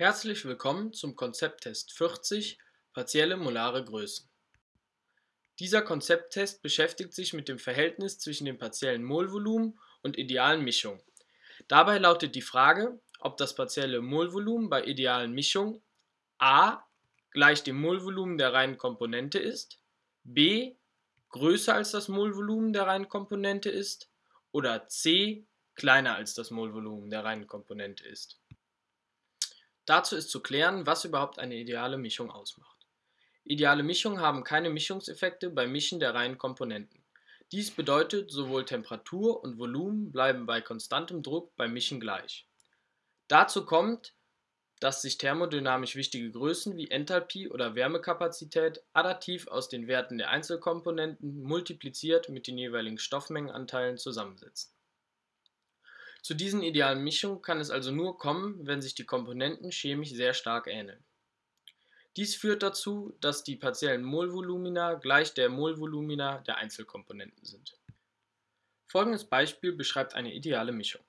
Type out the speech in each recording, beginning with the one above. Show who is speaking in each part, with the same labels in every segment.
Speaker 1: Herzlich willkommen zum Konzepttest 40 Partielle molare Größen. Dieser Konzepttest beschäftigt sich mit dem Verhältnis zwischen dem partiellen Molvolumen und idealen Mischungen. Dabei lautet die Frage, ob das partielle Molvolumen bei idealen Mischungen a gleich dem Molvolumen der reinen Komponente ist, b größer als das Molvolumen der reinen Komponente ist oder c kleiner als das Molvolumen der reinen Komponente ist. Dazu ist zu klären, was überhaupt eine ideale Mischung ausmacht. Ideale Mischungen haben keine Mischungseffekte beim Mischen der reinen Komponenten. Dies bedeutet, sowohl Temperatur und Volumen bleiben bei konstantem Druck beim Mischen gleich. Dazu kommt, dass sich thermodynamisch wichtige Größen wie Enthalpie oder Wärmekapazität additiv aus den Werten der Einzelkomponenten multipliziert mit den jeweiligen Stoffmengenanteilen zusammensetzen zu diesen idealen Mischungen kann es also nur kommen, wenn sich die Komponenten chemisch sehr stark ähneln. Dies führt dazu, dass die partiellen Molvolumina gleich der Molvolumina der Einzelkomponenten sind. Folgendes Beispiel beschreibt eine ideale Mischung.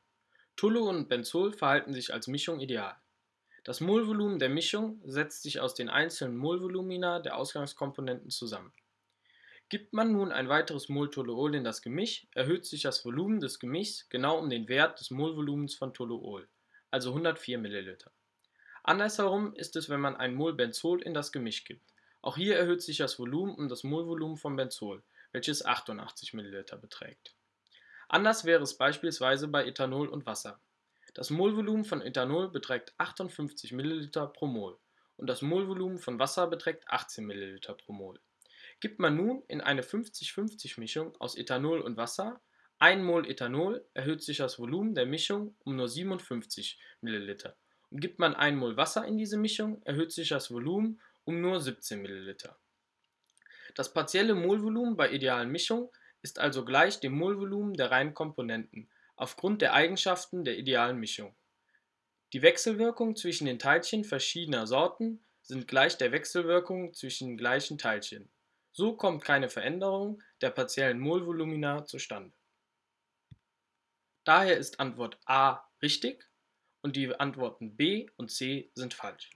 Speaker 1: Toluol und Benzol verhalten sich als Mischung ideal. Das Molvolumen der Mischung setzt sich aus den einzelnen Molvolumina der Ausgangskomponenten zusammen. Gibt man nun ein weiteres Mol Toluol in das Gemisch, erhöht sich das Volumen des Gemischs genau um den Wert des Molvolumens von Toluol, also 104 ml. Andersherum ist es, wenn man ein Mol Benzol in das Gemisch gibt. Auch hier erhöht sich das Volumen um das Molvolumen von Benzol, welches 88 ml beträgt. Anders wäre es beispielsweise bei Ethanol und Wasser. Das Molvolumen von Ethanol beträgt 58 ml pro Mol und das Molvolumen von Wasser beträgt 18 ml pro Mol. Gibt man nun in eine 50-50-Mischung aus Ethanol und Wasser 1 mol Ethanol, erhöht sich das Volumen der Mischung um nur 57 ml. Und gibt man 1 mol Wasser in diese Mischung, erhöht sich das Volumen um nur 17 ml. Das partielle Molvolumen bei idealen Mischungen ist also gleich dem Molvolumen der reinen Komponenten aufgrund der Eigenschaften der idealen Mischung. Die Wechselwirkung zwischen den Teilchen verschiedener Sorten sind gleich der Wechselwirkung zwischen gleichen Teilchen so kommt keine Veränderung der partiellen Molvolumina zustande. Daher ist Antwort A richtig und die Antworten B und C sind falsch